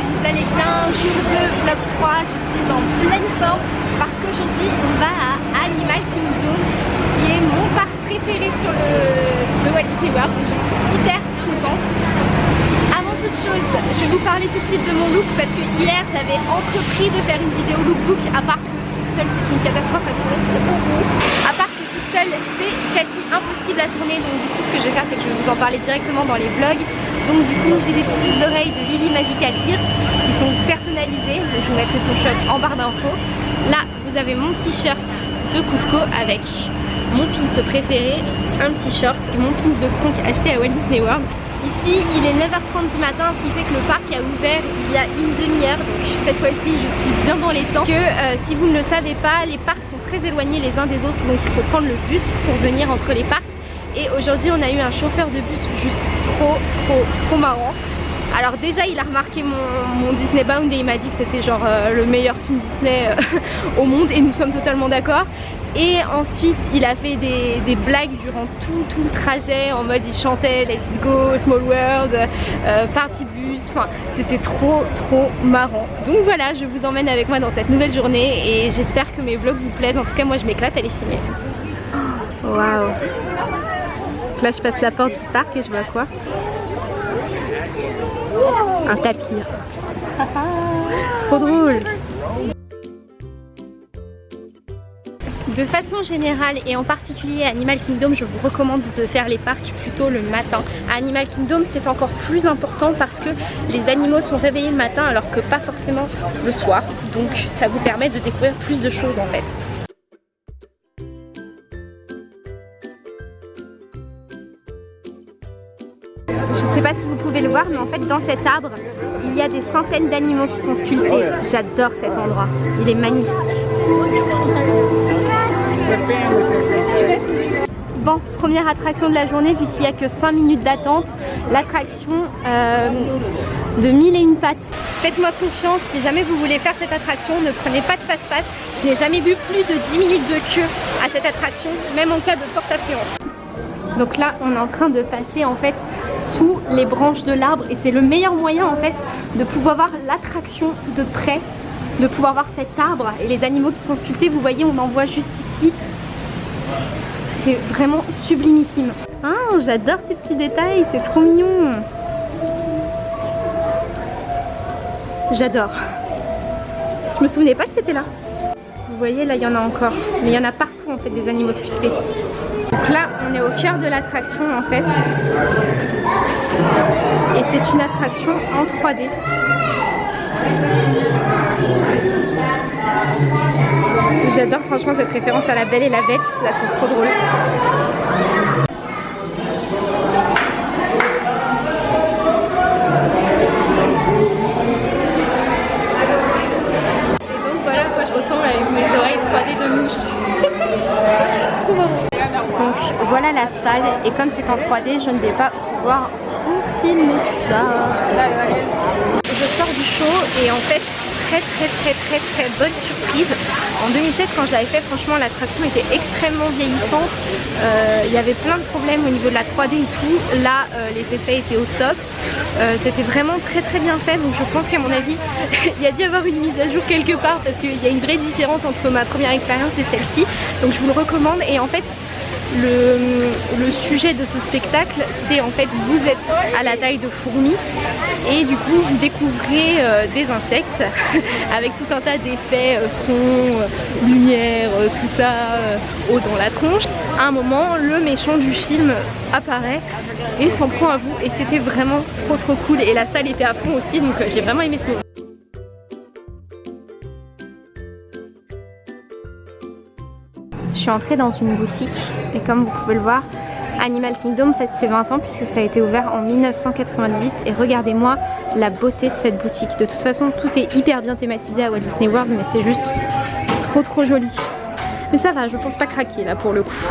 allez bien, jour 2, vlog 3, je suis en pleine forme parce qu'aujourd'hui on va à Animal Kingdom qui est mon parc préféré sur le de Walt Disney World donc je suis hyper contente. Avant toute chose, je vais vous parler tout de suite de mon look parce que hier j'avais entrepris de faire une vidéo lookbook à part que toute seule c'est une catastrophe à tourner. À part que c'est quasi impossible à tourner donc du coup ce que je vais faire c'est que je vais vous en parler directement dans les vlogs donc du coup j'ai des petites oreilles de Lily Magical Ears qui sont personnalisées. Je vous mettrai son shot en barre d'infos. Là vous avez mon t-shirt de Cusco avec mon pins préféré, un t-shirt et mon pins de conque acheté à Walt Disney World. Ici il est 9h30 du matin ce qui fait que le parc a ouvert il y a une demi-heure donc cette fois-ci je suis bien dans les temps que euh, si vous ne le savez pas les parcs très éloignés les uns des autres donc il faut prendre le bus pour venir entre les parcs. Et aujourd'hui on a eu un chauffeur de bus juste trop trop trop marrant alors déjà il a remarqué mon, Disney Bound et il m'a dit que c'était genre euh, le meilleur film Disney euh, au monde et nous sommes totalement d'accord et ensuite il a fait des, blagues durant tout, tout le trajet en mode il chantait Let's Go, Small World, euh, Party Bus, enfin c'était trop trop marrant. Donc voilà je vous emmène avec moi dans cette nouvelle journée et j'espère que mes vlogs vous plaisent, en tout cas moi je m'éclate à les filmer. Waouh là je passe la porte du parc et je vois quoi? Un tapir. Trop drôle De façon générale et en particulier à Animal Kingdom, je vous recommande de faire les parcs plutôt le matin. À Animal Kingdom, c'est encore plus important parce que les animaux sont réveillés le matin alors que pas forcément le soir. Donc ça vous permet de découvrir plus de choses en fait. Je ne sais pas si vous pouvez le voir, mais en fait dans cet arbre, il y a des centaines d'animaux qui sont sculptés. J'adore cet endroit, il est magnifique. Bon, première attraction de la journée, vu qu'il n'y a que 5 minutes d'attente, l'attraction euh, de mille et une pattes. Faites-moi confiance, si jamais vous voulez faire cette attraction, ne prenez pas de passe-passe. Je n'ai jamais vu plus de 10 minutes de queue à cette attraction, même en cas de forte affluence. Donc là, on est en train de passer en fait sous les branches de l'arbre et c'est le meilleur moyen en fait de pouvoir voir l'attraction de près, de pouvoir voir cet arbre et les animaux qui sont sculptés. Vous voyez, on en voit juste ici. C'est vraiment sublimissime. Ah, j'adore ces petits détails, c'est trop mignon. J'adore. Je me souvenais pas que c'était là. Vous voyez, là, il y en a encore. Mais il y en a partout, en fait, des animaux sculptés. Donc là, on est au cœur de l'attraction en fait. Et c'est une attraction en 3D. J'adore franchement cette référence à la Belle et la Bête, je la trop drôle. Et comme c'est en 3D, je ne vais pas pouvoir vous filmer ça. Je sors du show et en fait très très très très très bonne surprise. En 2016 quand je l'avais fait franchement l'attraction était extrêmement vieillissante. Euh, il y avait plein de problèmes au niveau de la 3D et tout. Là euh, les effets étaient au top. Euh, c'était vraiment très très bien fait donc je pense qu'à mon avis il y a dû avoir une mise à jour quelque part parce qu'il y a une vraie différence entre ma première expérience et celle-ci. Donc je vous le recommande et en fait le, sujet de ce spectacle, c'est en fait vous êtes à la taille de fourmis et du coup vous découvrez euh, des insectes avec tout un tas d'effets, euh, sons, euh, lumière, tout ça, eau dans la tronche. À un moment, le méchant du film apparaît et s'en prend à vous et c'était vraiment trop trop cool et la salle était à fond aussi donc j'ai vraiment aimé ce moment. Suis entrée dans une boutique et comme vous pouvez le voir, Animal Kingdom fête ses 20 ans puisque ça a été ouvert en 1998 et regardez-moi la beauté de cette boutique. De toute façon, tout est hyper bien thématisé à Walt Disney World mais c'est juste trop trop joli. Mais ça va, je pense pas craquer là pour le coup.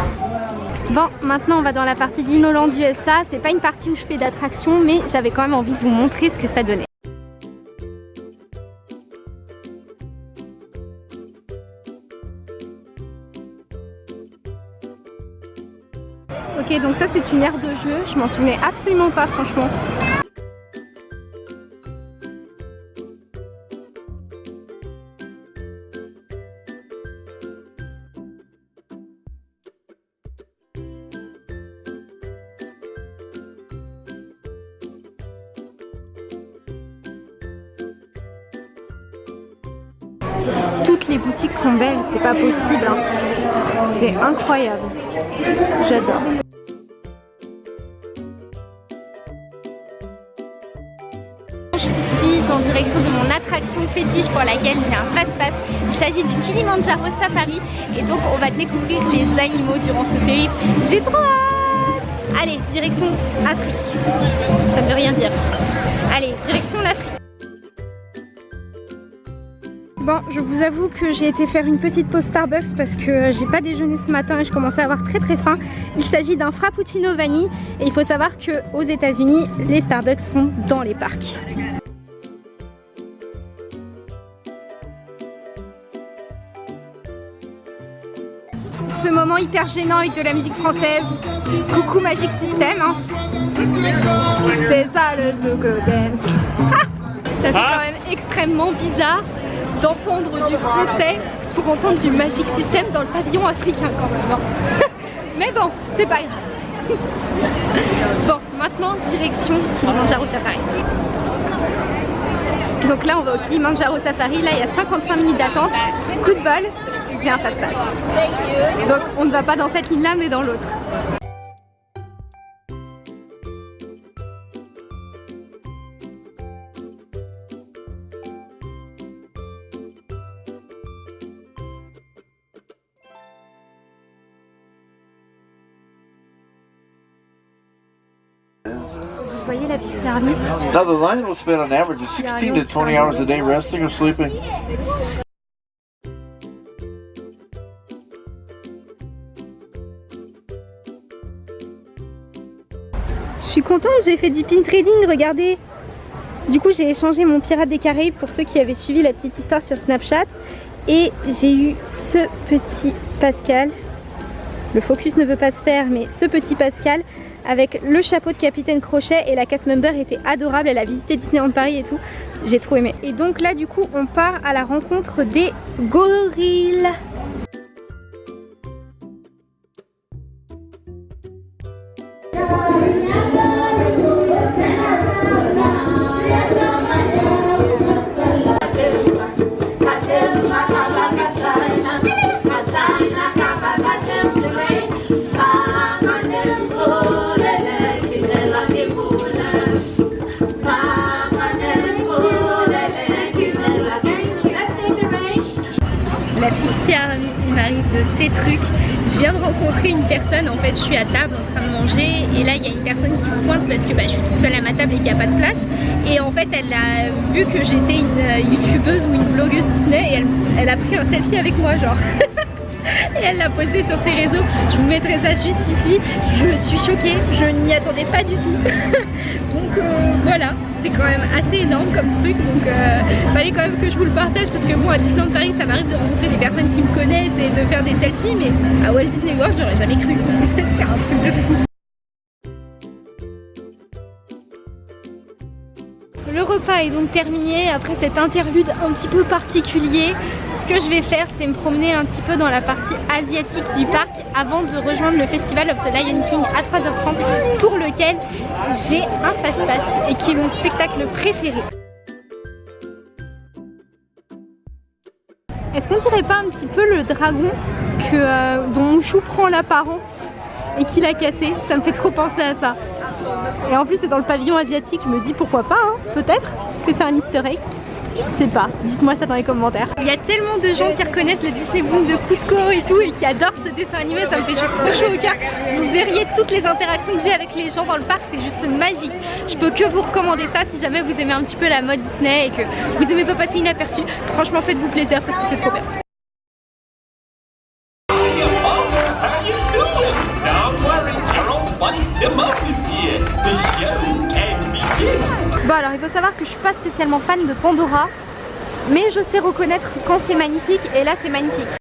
Bon, maintenant on va dans la partie d'Inoland USA. C'est pas une partie où je fais d'attraction mais j'avais quand même envie de vous montrer ce que ça donnait. Ok, donc ça c'est une aire de jeu, je m'en souvenais absolument pas franchement. Toutes les boutiques sont belles, c'est pas possible. Hein. C'est incroyable. J'adore. De mon attraction fétiche pour laquelle j'ai un fast-pass. Il s'agit du Kilimanjaro Safari et donc on va découvrir les animaux durant ce périple. J'ai trop hâte Allez, direction Afrique. Ça ne veut rien dire. Allez, direction l'Afrique. Bon, je vous avoue que j'ai été faire une petite pause Starbucks parce que j'ai pas déjeuné ce matin et je commençais à avoir très très faim. Il s'agit d'un frappuccino vanille et il faut savoir que aux États-Unis, les Starbucks sont dans les parcs. Hyper gênant avec de la musique française. Coucou Magic System. hein. C'est ça le Zouk Dance. ça fait quand même extrêmement bizarre d'entendre du français pour entendre du Magic System dans le pavillon africain quand même. hein. Mais bon, c'est pas grave. Bon, maintenant direction Kilimanjaro Safari. Donc là on va au Kilimanjaro Safari, là il y a 55 minutes d'attente. Coup de bol, j'ai un fast-pass. Donc on ne va pas dans cette ligne là mais dans l'autre. Vous voyez la Army Now the lion will spend an average of 16 to 20 hours a day resting or sleeping. Je suis contente, j'ai fait du pin trading, regardez. Du coup j'ai échangé mon pirate des Caraïbes pour ceux qui avaient suivi la petite histoire sur Snapchat. Et j'ai eu ce petit Pascal. Le focus ne veut pas se faire mais ce petit Pascal avec le chapeau de capitaine Crochet et la cast member était adorable, elle a visité Disneyland Paris et tout, j'ai trop aimé. Et donc là du coup on part à la rencontre des gorilles. Il m'arrive ces trucs. Je viens de rencontrer une personne, en fait je suis à table en train de manger et là il y a une personne qui se pointe parce que bah, je suis toute seule à ma table et qu'il n'y a pas de place. Et en fait elle a vu que j'étais une euh, youtubeuse ou une blogueuse Disney et elle, elle a pris un selfie avec moi genre. et elle l'a posé sur ses réseaux. Je vous mettrai ça juste ici. Je suis choquée, je n'y attendais pas du tout. donc euh, voilà, c'est quand même assez énorme comme truc. Donc euh, fallait quand même que je vous le partage parce que moi à Disneyland Paris ça m'arrive de rencontrer des personnes qui me connaissent et de faire des selfies. Mais à Walt Disney World j'aurais jamais cru. c'est un truc de fou. Le repas est donc terminé après cet interlude un petit peu particulier. Ce que je vais faire, c'est me promener un petit peu dans la partie asiatique du parc avant de rejoindre le Festival of the Lion King à 3h30 pour lequel j'ai un fast-pass et qui est mon spectacle préféré. Est-ce qu'on dirait pas un petit peu le dragon que, euh, dont Mouchou prend l'apparence et qu'il a cassé? Ça me fait trop penser à ça. Et en plus c'est dans le pavillon asiatique, je me dis pourquoi pas, hein, peut-être que c'est un easter egg. Je sais pas, dites-moi ça dans les commentaires. Il y a tellement de gens qui reconnaissent le Disney Boom de Cusco et tout et qui adorent ce dessin animé, ça me fait juste trop chaud au cœur. Vous verriez toutes les interactions que j'ai avec les gens dans le parc, c'est juste magique. Je peux que vous recommander ça si jamais vous aimez un petit peu la mode Disney et que vous aimez pas passer inaperçu. Franchement faites-vous plaisir parce que c'est trop bien. Hiya, folks. How you doing? Don't worry, your old buddy Tim Up is here. The show can begin. Alors il faut savoir que je suis pas spécialement fan de Pandora mais je sais reconnaître quand c'est magnifique et là c'est magnifique.